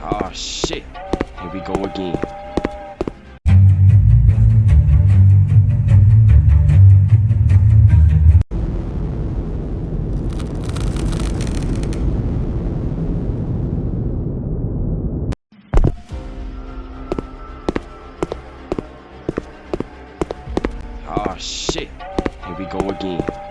Oh shit. Here we go again. Oh shit. Here we go again.